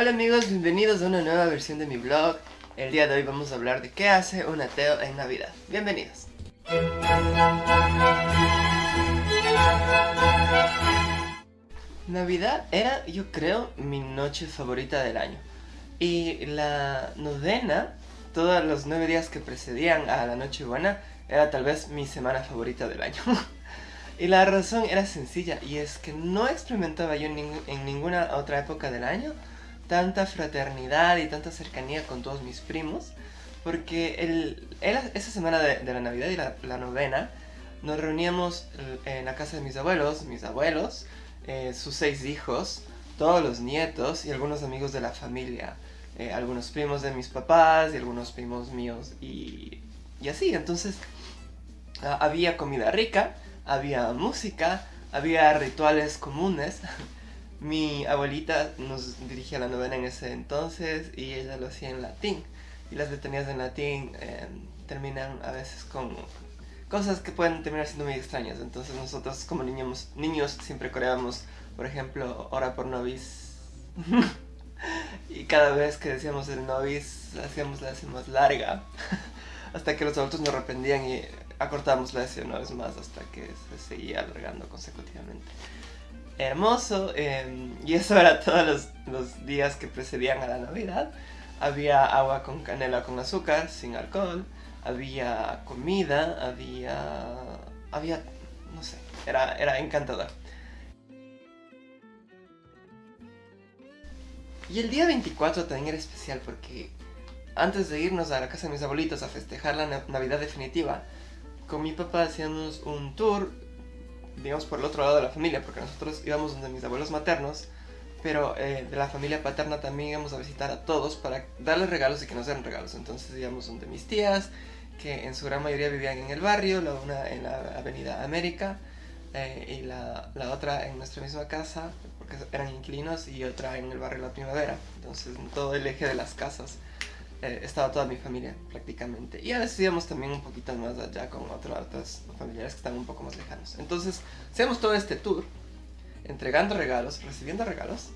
Hola amigos, bienvenidos a una nueva versión de mi blog. El día de hoy vamos a hablar de qué hace un ateo en Navidad. Bienvenidos. Navidad era, yo creo, mi noche favorita del año. Y la novena, todos los nueve días que precedían a la noche buena, era tal vez mi semana favorita del año. y la razón era sencilla, y es que no experimentaba yo en, ninguna otra época del año tanta fraternidad y tanta cercanía con todos mis primos, porque el, esa semana de, la Navidad y la, novena, nos reuníamos en la casa de mis abuelos, mis abuelos, eh, sus seis hijos, todos los nietos y algunos amigos de la familia. Eh, algunos primos de mis papás y algunos primos míos y, y así. Entonces ah, había comida rica, había música, había rituales comunes. Mi abuelita nos dirigía la novena en ese entonces y ella lo hacía en latín. Y las letanías en latín em, terminan a veces con cosas que pueden terminar siendo muy extrañas. Entonces nosotros como niños, niños siempre coreábamos, por ejemplo, ora por nobis. y cada vez que decíamos el novis, hacíamos la más larga. hasta que los adultos nos arrepentían y acortábamos la S una vez más hasta que se seguía alargando consecutivamente. Hermoso, em, y eso era todos los, los días que precedían a la Navidad. Había agua con canela con azúcar, sin alcohol. Había comida, había... había... no sé, era, era encantador. Y el día 24 también era especial porque antes de irnos a la casa de mis abuelitos a festejar la Navidad definitiva, con mi papá hacíamos un tour, digamos por el otro lado de la familia, porque nosotros íbamos donde mis abuelos maternos, pero eh, de la familia paterna también íbamos a visitar a todos para darles regalos y que nos dieran regalos. Entonces íbamos donde mis tías, que en su gran mayoría vivían en el barrio, la una en la avenida América, eh, y la, la, otra en nuestra misma casa, porque eran inquilinos, y otra en el barrio La Primavera. Entonces en todo el eje de las casas eh, estaba toda mi familia prácticamente. Y a veces íbamos también un poquito más allá con otros familiares que estaban un poco más lejanos. Entonces hacíamos todo este tour, entregando regalos, recibiendo regalos.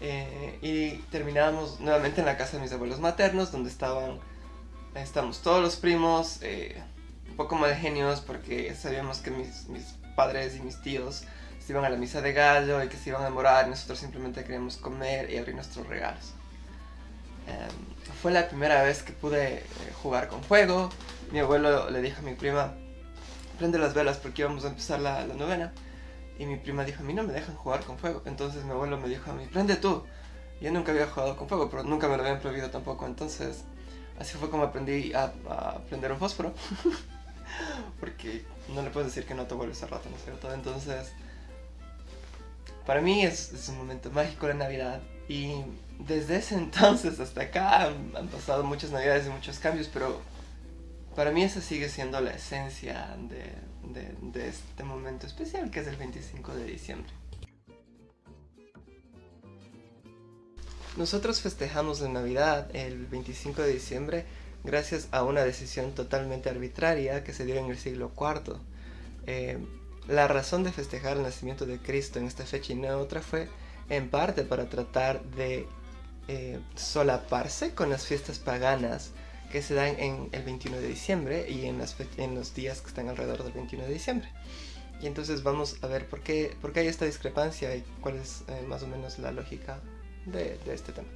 Eh, y terminábamos nuevamente en la casa de mis abuelos maternos, donde estaban, estamos todos los primos, un poco mal genios porque sabíamos que mis, padres y mis tíos se iban a la misa de gallo y que se iban a morar nosotros simplemente queríamos comer y abrir nuestros regalos. Em, fue la primera vez que pude eh, jugar con fuego. Mi abuelo le dijo a mi prima, prende las velas porque íbamos a empezar la, novena. Y mi prima dijo, a mí no me dejan jugar con fuego. Entonces mi abuelo me dijo a mí, prende tú. Yo nunca había jugado con fuego, pero nunca me lo habían prohibido tampoco. Entonces, así fue como aprendí a, a prender un fósforo. porque no le puedes decir que no te vuelves a rato, ¿no es cierto? Entonces, para mí es, un momento mágico la Navidad y desde ese entonces hasta acá han, pasado muchas Navidades y muchos cambios, pero para mí esa sigue siendo la esencia de, este momento especial que es el 25 de diciembre. Nosotros festejamos la Navidad el 25 de diciembre gracias a una decisión totalmente arbitraria que se dio en el siglo IV. Eh, la razón de festejar el nacimiento de Cristo en esta fecha y no otra fue en parte para tratar de eh, solaparse con las fiestas paganas que se dan en el 21 de diciembre y en, los días que están alrededor del 21 de diciembre. Y entonces vamos a ver por qué, hay esta discrepancia y cuál es eh, más o menos la lógica de este tema.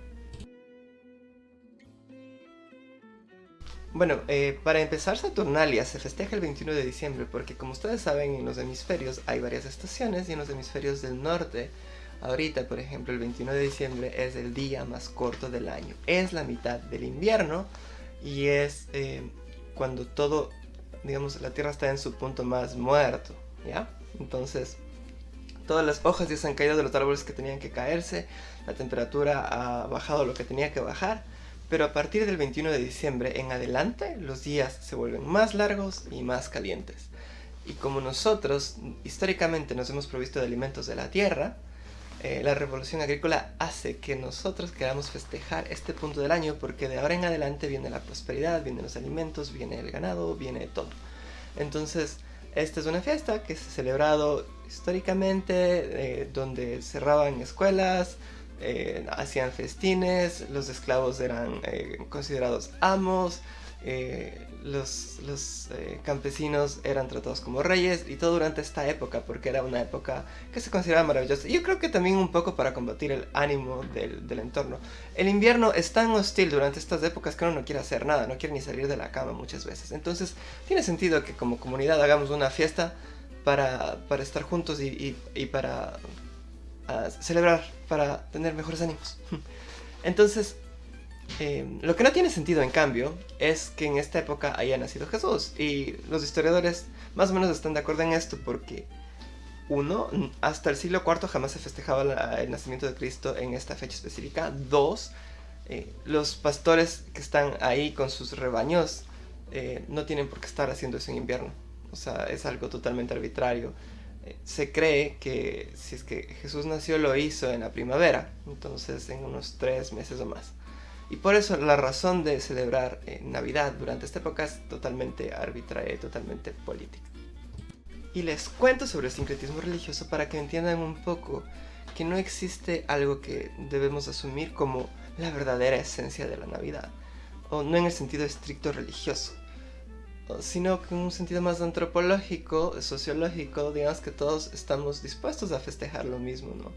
Bueno, eh, para empezar Saturnalia se festeja el 21 de diciembre porque como ustedes saben en los hemisferios hay varias estaciones y en los hemisferios del norte ahorita por ejemplo el 21 de diciembre es el día más corto del año es la mitad del invierno y es eh, cuando todo digamos la tierra está en su punto más muerto ¿ya? entonces todas las hojas ya se han caído de los árboles que tenían que caerse la temperatura ha bajado lo que tenía que bajar pero a partir del 21 de diciembre en adelante los días se vuelven más largos y más calientes. Y como nosotros históricamente nos hemos provisto de alimentos de la tierra, eh, la revolución agrícola hace que nosotros queramos festejar este punto del año porque de ahora en adelante viene la prosperidad, vienen los alimentos, viene el ganado, viene todo. Entonces, esta es una fiesta que se ha celebrado históricamente, eh, donde cerraban escuelas, eh, hacían festines, los esclavos eran considerados amos, eh, los, los campesinos eran tratados como reyes y todo durante esta época porque era una época que se consideraba maravillosa. Y yo creo que también un poco para combatir el ánimo del, entorno. El invierno es tan hostil durante estas épocas que uno no quiere hacer nada, no quiere ni salir de la cama muchas veces. Entonces tiene sentido que como comunidad hagamos una fiesta para, para estar juntos y, y, para a celebrar para tener mejores ánimos. Entonces, eh, lo que no tiene sentido en cambio es que en esta época haya nacido Jesús y los historiadores más o menos están de acuerdo en esto porque uno, hasta el siglo IV jamás se festejaba el nacimiento de Cristo en esta fecha específica. Dos, eh, los pastores que están ahí con sus rebaños eh, no tienen por qué estar haciendo eso en invierno. O sea, es algo totalmente arbitrario se cree que si es que Jesús nació lo hizo en la primavera, entonces en unos tres meses o más. Y por eso la razón de celebrar eh, Navidad durante esta época es totalmente arbitraria y totalmente política. Y les cuento sobre el sincretismo religioso para que entiendan un poco que no existe algo que debemos asumir como la verdadera esencia de la Navidad, o no en el sentido estricto religioso sino que en un sentido más antropológico, sociológico, digamos que todos estamos dispuestos a festejar lo mismo, ¿no?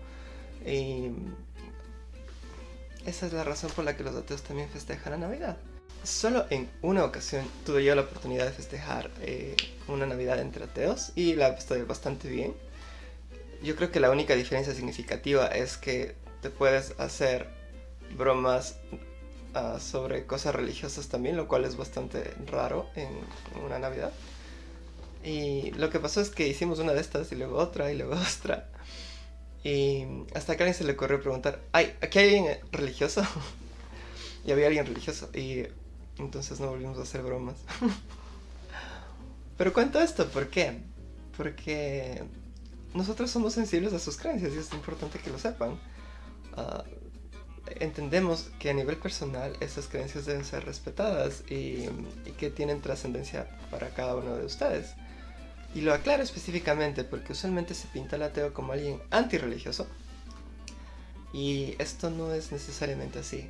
Esa es la razón por la que los ateos también festejan la Navidad. Solo en una ocasión tuve yo la oportunidad de festejar eh, una Navidad entre ateos y la estoy bastante bien. Yo creo que la única diferencia significativa es que te puedes hacer bromas Ah, sobre cosas religiosas también, lo cual es bastante raro en una Navidad. Y lo que pasó es que hicimos una de estas y luego otra y luego otra. Y hasta que a alguien se le ocurrió preguntar, ¿Ay, ¿aquí hay alguien religioso? y había alguien religioso. Y entonces no volvimos a hacer bromas. Pero cuento esto, ¿por qué? Porque nosotros somos sensibles a sus creencias y es importante que lo sepan. Uh, entendemos que a nivel personal esas creencias deben ser respetadas y, que tienen trascendencia para cada uno de ustedes. Y lo aclaro específicamente porque usualmente se pinta al ateo como alguien antirreligioso. Y esto no es necesariamente así.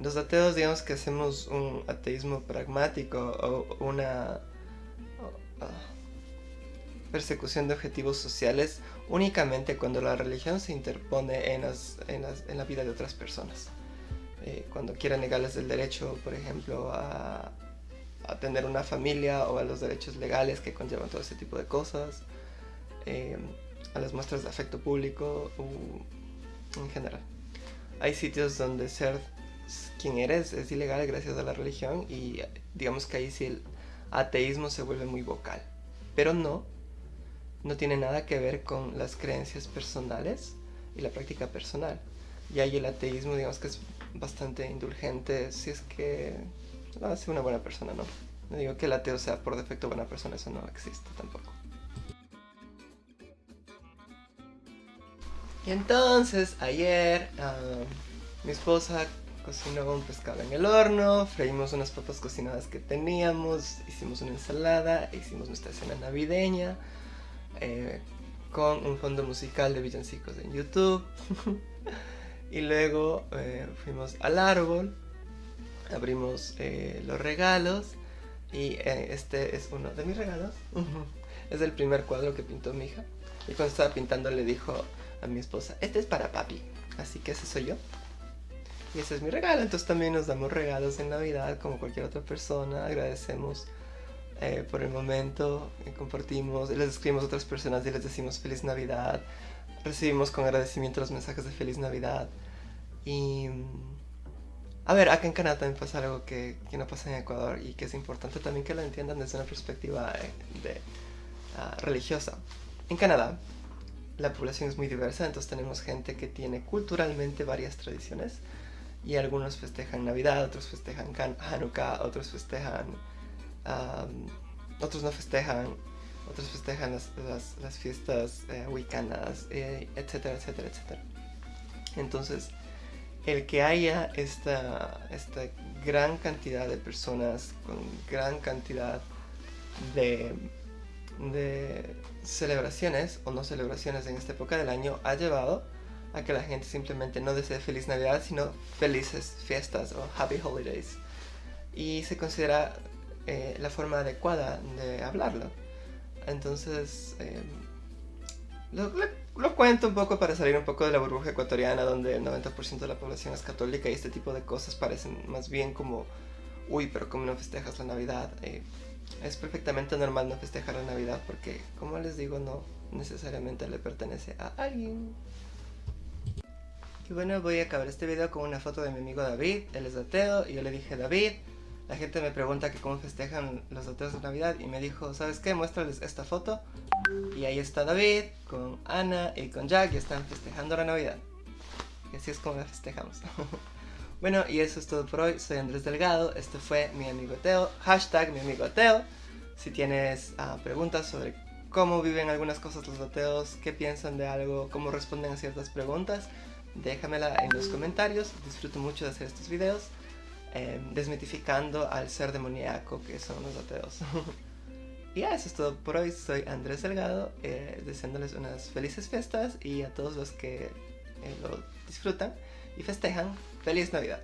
Los ateos digamos que hacemos un ateísmo pragmático o una persecución de objetivos sociales únicamente cuando la religión se interpone en, en, la vida de otras personas. Eh, cuando quiera negarles el derecho, por ejemplo, a, tener una familia o a los derechos legales que conllevan todo ese tipo de cosas, eh, a las muestras de afecto público en general. Hay sitios donde ser quien eres es ilegal gracias a la religión y digamos que ahí sí el ateísmo se vuelve muy vocal. Pero no no tiene nada que ver con las creencias personales y la práctica personal. Y ahí el ateísmo, digamos que es bastante indulgente si es que hace una buena persona, ¿no? No digo que el ateo sea por defecto buena persona, eso no existe tampoco. Y entonces, ayer, ah, mi esposa cocinó un pescado en el horno, freímos unas papas cocinadas que teníamos, hicimos una ensalada, hicimos nuestra cena navideña. Eh, con un fondo musical de villancicos en YouTube. y luego eh, fuimos al árbol, abrimos eh, los regalos y este es uno de mis regalos. es el primer cuadro que pintó mi hija. Y cuando estaba pintando le dijo a mi esposa, este es para papi, así que ese soy yo. Y ese es mi regalo, entonces también nos damos regalos en Navidad como cualquier otra persona, agradecemos eh, por el momento, eh, compartimos, les escribimos a otras personas y les decimos feliz Navidad, recibimos con agradecimiento los mensajes de feliz Navidad y... A ver, acá en Canadá también pasa algo que, que no pasa en Ecuador y que es importante también que lo entiendan desde una perspectiva eh, de, ah, religiosa. En Canadá, la población es muy diversa, entonces tenemos gente que tiene culturalmente varias tradiciones y algunos festejan Navidad, otros festejan Hanukkah, otros festejan otros no festejan, otros festejan las, las, fiestas eh, eh, etcétera, etcétera, etcétera. Entonces, el que haya esta, esta gran cantidad de personas con gran cantidad de, de celebraciones o no celebraciones en esta época del año ha llevado a que la gente simplemente no desee feliz Navidad, sino felices fiestas o happy holidays. Y se considera eh, la forma adecuada de hablarlo. Entonces, eh, lo, lo, cuento un poco para salir un poco de la burbuja ecuatoriana, donde el 90% de la población es católica y este tipo de cosas parecen más bien como, uy, pero ¿cómo no festejas la Navidad? Eh, es perfectamente normal no festejar la Navidad porque, como les digo, no necesariamente le pertenece a alguien. Y bueno, voy a acabar este video con una foto de mi amigo David, él es ateo, y yo le dije, David, la gente me pregunta que cómo festejan los ateos de Navidad, y me dijo, ¿sabes qué? Muéstrales esta foto. Y ahí está David, con Ana y con Jack, y están festejando la Navidad. Y así es como la festejamos. bueno, y eso es todo por hoy, soy Andrés Delgado, este fue mi amigo ateo, hashtag mi amigo ateo. Si tienes uh, preguntas sobre cómo viven algunas cosas los ateos, qué piensan de algo, cómo responden a ciertas preguntas, déjamela en los comentarios. Disfruto mucho de hacer estos videos, eh, desmitificando al ser demoníaco que son los ateos. y ya, eso es todo por hoy. Soy Andrés Delgado, eh, deseándoles unas felices fiestas y a todos los que eh, lo disfrutan y festejan, feliz Navidad.